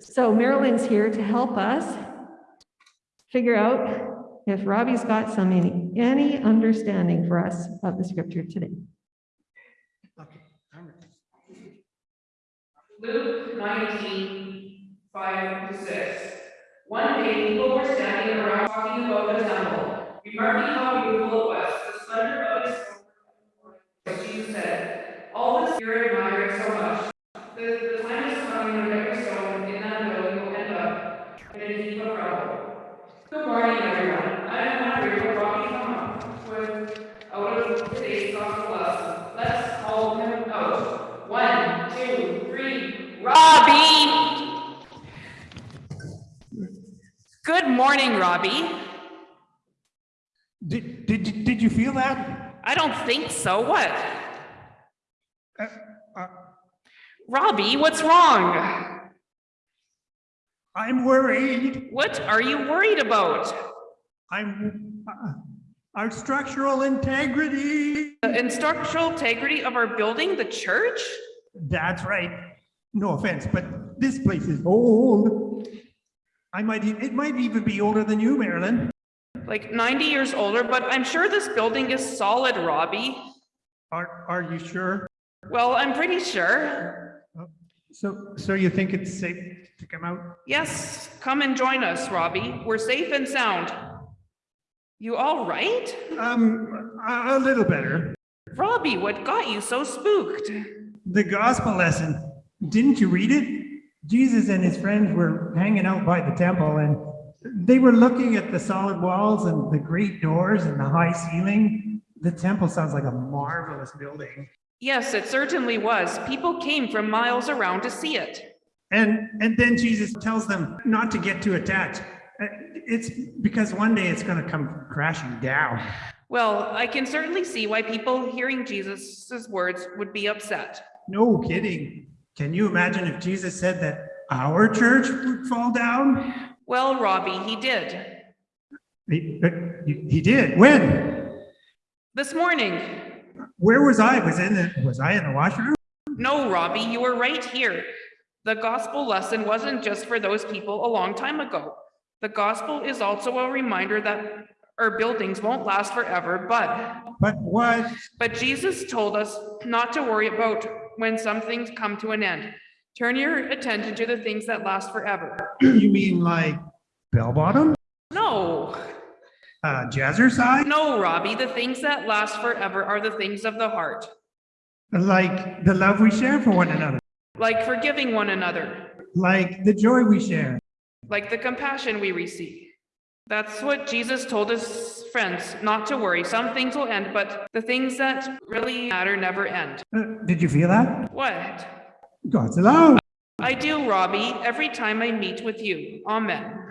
So Marilyn's here to help us figure out if Robbie's got some, any, any understanding for us of the scripture today. Okay, I'm. Luke 19, 5 to 6. One day, people were standing around talking about the temple, remarking how beautiful it was, the splendor of its. Jesus said, all this here admire it so much. The, the time is coming when every stone in that building will end up in a heap of rubble. Good morning, everyone. I'm wondering what Robbie come up with out of today's gospel lesson. Let's call him out. One, two, three, Robbie! Good morning, Robbie. Did, did, you- did you feel that? I don't think so. What? Uh, uh, Robbie, what's wrong? I'm worried. What are you worried about? I'm, uh, our structural integrity. The instructional integrity of our building, the church? That's right. No offense, but this place is old. I might, it might even be older than you, Marilyn. Like 90 years older, but I'm sure this building is solid, Robbie. Are, are you sure? Well, I'm pretty sure. So, so you think it's safe to come out? Yes, come and join us, Robbie. We're safe and sound. You all right? Um, a, a little better. Robbie, what got you so spooked? The gospel lesson. Didn't you read it? Jesus and his friends were hanging out by the temple and they were looking at the solid walls and the great doors and the high ceiling. The temple sounds like a marvelous building. Yes, it certainly was. People came from miles around to see it. And and then Jesus tells them not to get too attached. It's because one day it's going to come crashing down. Well, I can certainly see why people hearing Jesus' words would be upset. No kidding. Can you imagine if Jesus said that our church would fall down? Well, Robbie, he did. He, he he did. When? This morning. Where was I? Was in the was I in the washroom? No, Robbie, you were right here. The gospel lesson wasn't just for those people a long time ago. The gospel is also a reminder that our buildings won't last forever, but But what? but Jesus told us not to worry about when some things come to an end. Turn your attention to the things that last forever. You mean like bell bottom? No, Uh, jazzercise? no, Robbie, the things that last forever are the things of the heart, Like the love we share for one another? like forgiving one another, Like the joy we share? like the compassion we receive. That's what Jesus told his friends not to worry. Some things will end, but the things that really matter never end. Uh, did you feel that? What? God's love. I do, Robbie, every time I meet with you. Amen.